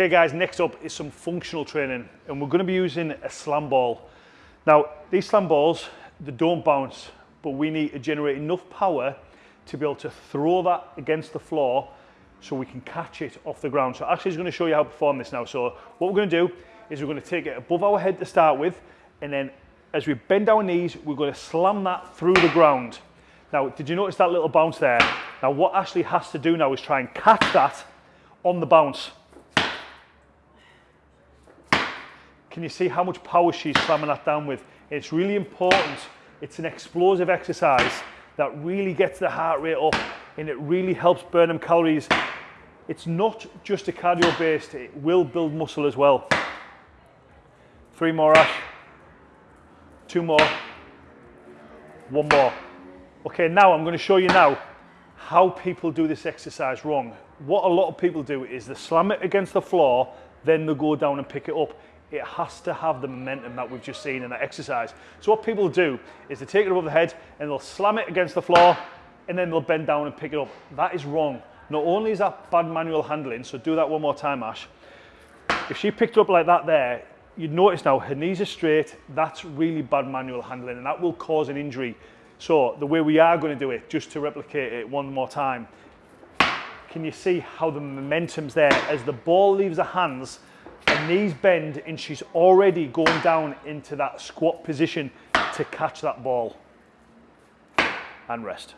Okay guys, next up is some functional training and we're going to be using a slam ball. Now, these slam balls, they don't bounce, but we need to generate enough power to be able to throw that against the floor so we can catch it off the ground. So Ashley's going to show you how to perform this now. So what we're going to do is we're going to take it above our head to start with and then as we bend our knees, we're going to slam that through the ground. Now, did you notice that little bounce there? Now, what Ashley has to do now is try and catch that on the bounce. Can you see how much power she's slamming that down with? It's really important. It's an explosive exercise that really gets the heart rate up and it really helps burn them calories. It's not just a cardio based, it will build muscle as well. Three more, Ash. Two more. One more. Okay, now I'm going to show you now how people do this exercise wrong. What a lot of people do is they slam it against the floor, then they go down and pick it up it has to have the momentum that we've just seen in that exercise. So what people do is they take it above the head and they'll slam it against the floor and then they'll bend down and pick it up. That is wrong. Not only is that bad manual handling, so do that one more time, Ash. If she picked up like that there, you'd notice now her knees are straight, that's really bad manual handling and that will cause an injury. So the way we are going to do it, just to replicate it one more time, can you see how the momentum's there as the ball leaves her hands knees bend and she's already going down into that squat position to catch that ball and rest.